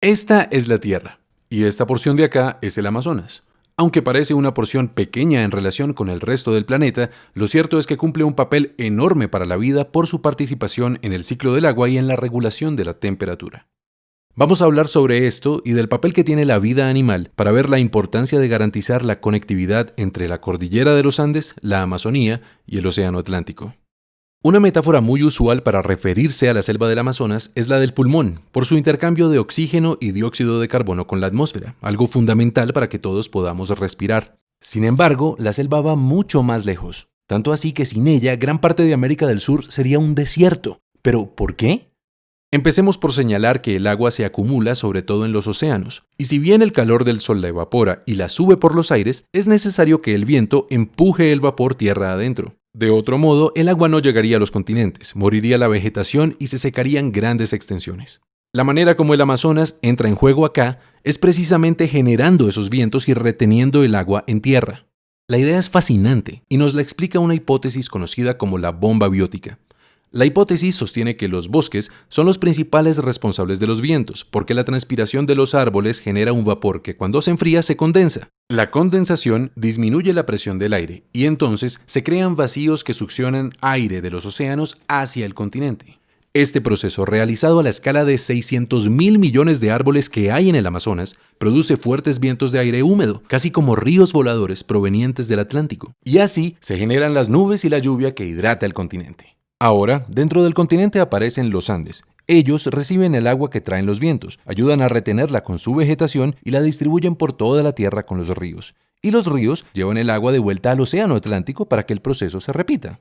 Esta es la Tierra, y esta porción de acá es el Amazonas. Aunque parece una porción pequeña en relación con el resto del planeta, lo cierto es que cumple un papel enorme para la vida por su participación en el ciclo del agua y en la regulación de la temperatura. Vamos a hablar sobre esto y del papel que tiene la vida animal para ver la importancia de garantizar la conectividad entre la cordillera de los Andes, la Amazonía y el Océano Atlántico. Una metáfora muy usual para referirse a la selva del Amazonas es la del pulmón, por su intercambio de oxígeno y dióxido de carbono con la atmósfera, algo fundamental para que todos podamos respirar. Sin embargo, la selva va mucho más lejos, tanto así que sin ella gran parte de América del Sur sería un desierto. ¿Pero por qué? Empecemos por señalar que el agua se acumula sobre todo en los océanos, y si bien el calor del sol la evapora y la sube por los aires, es necesario que el viento empuje el vapor tierra adentro. De otro modo, el agua no llegaría a los continentes, moriría la vegetación y se secarían grandes extensiones. La manera como el Amazonas entra en juego acá es precisamente generando esos vientos y reteniendo el agua en tierra. La idea es fascinante y nos la explica una hipótesis conocida como la bomba biótica. La hipótesis sostiene que los bosques son los principales responsables de los vientos, porque la transpiración de los árboles genera un vapor que cuando se enfría se condensa. La condensación disminuye la presión del aire y entonces se crean vacíos que succionan aire de los océanos hacia el continente. Este proceso, realizado a la escala de 600 mil millones de árboles que hay en el Amazonas, produce fuertes vientos de aire húmedo, casi como ríos voladores provenientes del Atlántico. Y así se generan las nubes y la lluvia que hidrata el continente. Ahora, dentro del continente aparecen los Andes. Ellos reciben el agua que traen los vientos, ayudan a retenerla con su vegetación y la distribuyen por toda la tierra con los ríos. Y los ríos llevan el agua de vuelta al Océano Atlántico para que el proceso se repita.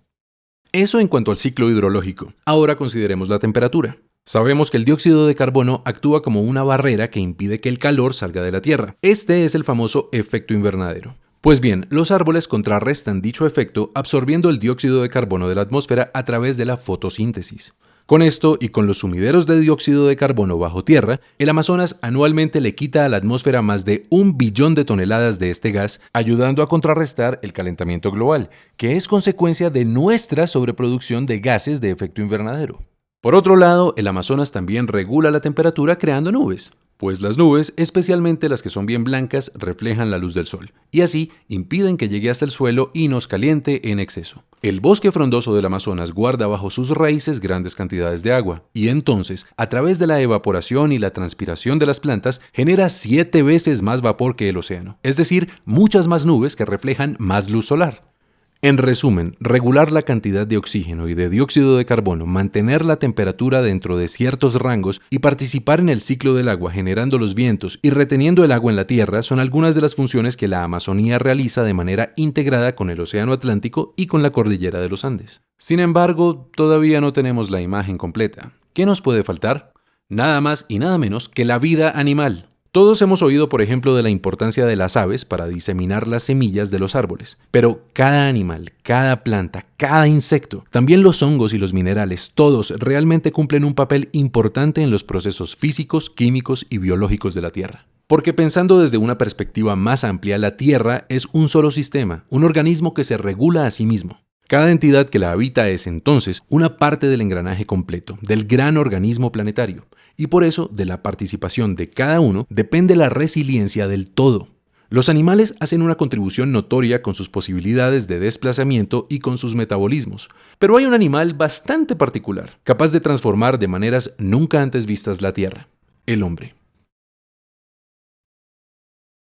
Eso en cuanto al ciclo hidrológico. Ahora consideremos la temperatura. Sabemos que el dióxido de carbono actúa como una barrera que impide que el calor salga de la Tierra. Este es el famoso efecto invernadero. Pues bien, los árboles contrarrestan dicho efecto absorbiendo el dióxido de carbono de la atmósfera a través de la fotosíntesis. Con esto y con los sumideros de dióxido de carbono bajo tierra, el Amazonas anualmente le quita a la atmósfera más de un billón de toneladas de este gas, ayudando a contrarrestar el calentamiento global, que es consecuencia de nuestra sobreproducción de gases de efecto invernadero. Por otro lado, el Amazonas también regula la temperatura creando nubes pues las nubes, especialmente las que son bien blancas, reflejan la luz del sol, y así impiden que llegue hasta el suelo y nos caliente en exceso. El bosque frondoso del Amazonas guarda bajo sus raíces grandes cantidades de agua, y entonces, a través de la evaporación y la transpiración de las plantas, genera siete veces más vapor que el océano, es decir, muchas más nubes que reflejan más luz solar. En resumen, regular la cantidad de oxígeno y de dióxido de carbono, mantener la temperatura dentro de ciertos rangos y participar en el ciclo del agua generando los vientos y reteniendo el agua en la Tierra son algunas de las funciones que la Amazonía realiza de manera integrada con el Océano Atlántico y con la cordillera de los Andes. Sin embargo, todavía no tenemos la imagen completa. ¿Qué nos puede faltar? Nada más y nada menos que la vida animal. Todos hemos oído, por ejemplo, de la importancia de las aves para diseminar las semillas de los árboles, pero cada animal, cada planta, cada insecto, también los hongos y los minerales, todos realmente cumplen un papel importante en los procesos físicos, químicos y biológicos de la Tierra. Porque pensando desde una perspectiva más amplia, la Tierra es un solo sistema, un organismo que se regula a sí mismo. Cada entidad que la habita es entonces una parte del engranaje completo, del gran organismo planetario, y por eso de la participación de cada uno depende la resiliencia del todo. Los animales hacen una contribución notoria con sus posibilidades de desplazamiento y con sus metabolismos, pero hay un animal bastante particular, capaz de transformar de maneras nunca antes vistas la Tierra, el hombre.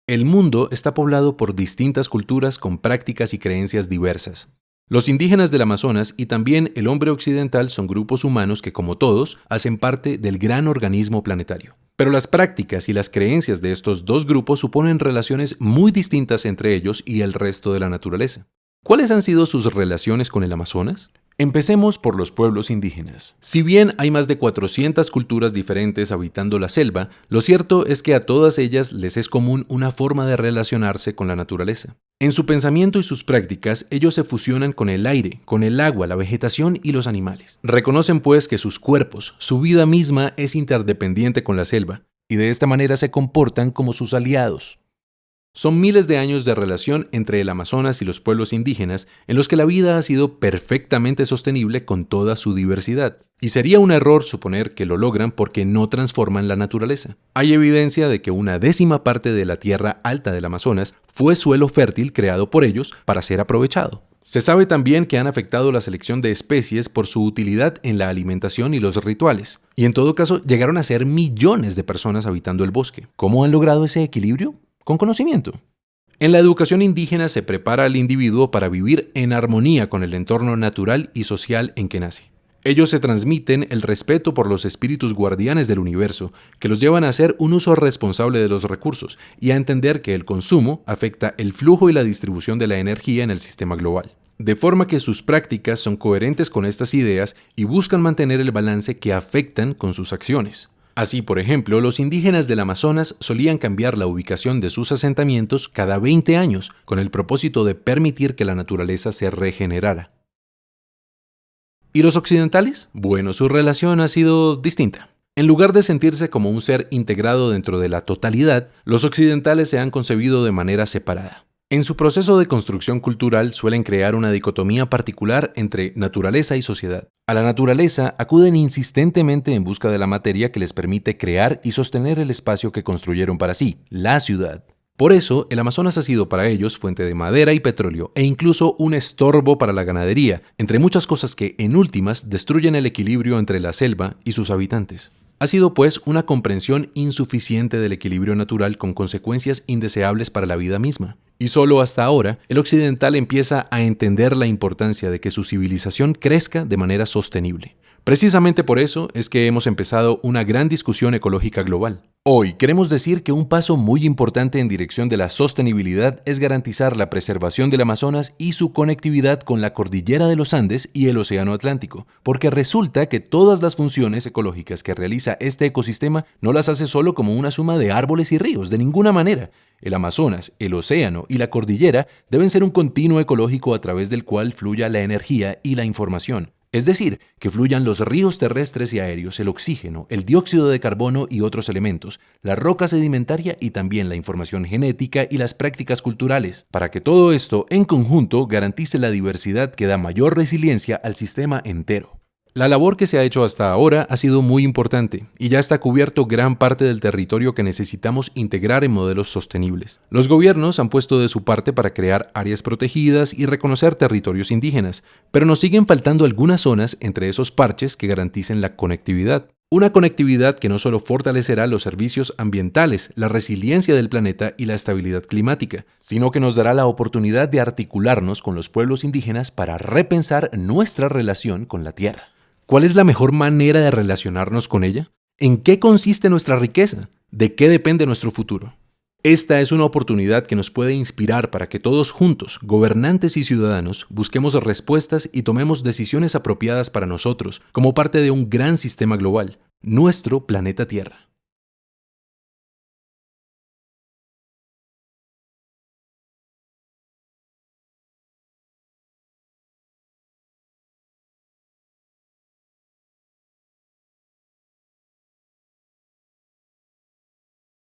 El mundo está poblado por distintas culturas con prácticas y creencias diversas. Los indígenas del Amazonas y también el hombre occidental son grupos humanos que, como todos, hacen parte del gran organismo planetario. Pero las prácticas y las creencias de estos dos grupos suponen relaciones muy distintas entre ellos y el resto de la naturaleza. ¿Cuáles han sido sus relaciones con el Amazonas? Empecemos por los pueblos indígenas. Si bien hay más de 400 culturas diferentes habitando la selva, lo cierto es que a todas ellas les es común una forma de relacionarse con la naturaleza. En su pensamiento y sus prácticas, ellos se fusionan con el aire, con el agua, la vegetación y los animales. Reconocen pues que sus cuerpos, su vida misma es interdependiente con la selva, y de esta manera se comportan como sus aliados. Son miles de años de relación entre el Amazonas y los pueblos indígenas en los que la vida ha sido perfectamente sostenible con toda su diversidad. Y sería un error suponer que lo logran porque no transforman la naturaleza. Hay evidencia de que una décima parte de la tierra alta del Amazonas fue suelo fértil creado por ellos para ser aprovechado. Se sabe también que han afectado la selección de especies por su utilidad en la alimentación y los rituales. Y en todo caso, llegaron a ser millones de personas habitando el bosque. ¿Cómo han logrado ese equilibrio? Con conocimiento. En la educación indígena se prepara al individuo para vivir en armonía con el entorno natural y social en que nace. Ellos se transmiten el respeto por los espíritus guardianes del universo, que los llevan a hacer un uso responsable de los recursos y a entender que el consumo afecta el flujo y la distribución de la energía en el sistema global. De forma que sus prácticas son coherentes con estas ideas y buscan mantener el balance que afectan con sus acciones. Así, por ejemplo, los indígenas del Amazonas solían cambiar la ubicación de sus asentamientos cada 20 años con el propósito de permitir que la naturaleza se regenerara. ¿Y los occidentales? Bueno, su relación ha sido distinta. En lugar de sentirse como un ser integrado dentro de la totalidad, los occidentales se han concebido de manera separada. En su proceso de construcción cultural suelen crear una dicotomía particular entre naturaleza y sociedad. A la naturaleza acuden insistentemente en busca de la materia que les permite crear y sostener el espacio que construyeron para sí, la ciudad. Por eso, el Amazonas ha sido para ellos fuente de madera y petróleo e incluso un estorbo para la ganadería, entre muchas cosas que, en últimas, destruyen el equilibrio entre la selva y sus habitantes. Ha sido pues una comprensión insuficiente del equilibrio natural con consecuencias indeseables para la vida misma. Y solo hasta ahora, el occidental empieza a entender la importancia de que su civilización crezca de manera sostenible. Precisamente por eso es que hemos empezado una gran discusión ecológica global. Hoy queremos decir que un paso muy importante en dirección de la sostenibilidad es garantizar la preservación del Amazonas y su conectividad con la cordillera de los Andes y el Océano Atlántico, porque resulta que todas las funciones ecológicas que realiza este ecosistema no las hace solo como una suma de árboles y ríos, de ninguna manera. El Amazonas, el océano y la cordillera deben ser un continuo ecológico a través del cual fluya la energía y la información. Es decir, que fluyan los ríos terrestres y aéreos, el oxígeno, el dióxido de carbono y otros elementos, la roca sedimentaria y también la información genética y las prácticas culturales, para que todo esto en conjunto garantice la diversidad que da mayor resiliencia al sistema entero. La labor que se ha hecho hasta ahora ha sido muy importante y ya está cubierto gran parte del territorio que necesitamos integrar en modelos sostenibles. Los gobiernos han puesto de su parte para crear áreas protegidas y reconocer territorios indígenas, pero nos siguen faltando algunas zonas entre esos parches que garanticen la conectividad. Una conectividad que no solo fortalecerá los servicios ambientales, la resiliencia del planeta y la estabilidad climática, sino que nos dará la oportunidad de articularnos con los pueblos indígenas para repensar nuestra relación con la Tierra. ¿Cuál es la mejor manera de relacionarnos con ella? ¿En qué consiste nuestra riqueza? ¿De qué depende nuestro futuro? Esta es una oportunidad que nos puede inspirar para que todos juntos, gobernantes y ciudadanos, busquemos respuestas y tomemos decisiones apropiadas para nosotros como parte de un gran sistema global, nuestro planeta Tierra.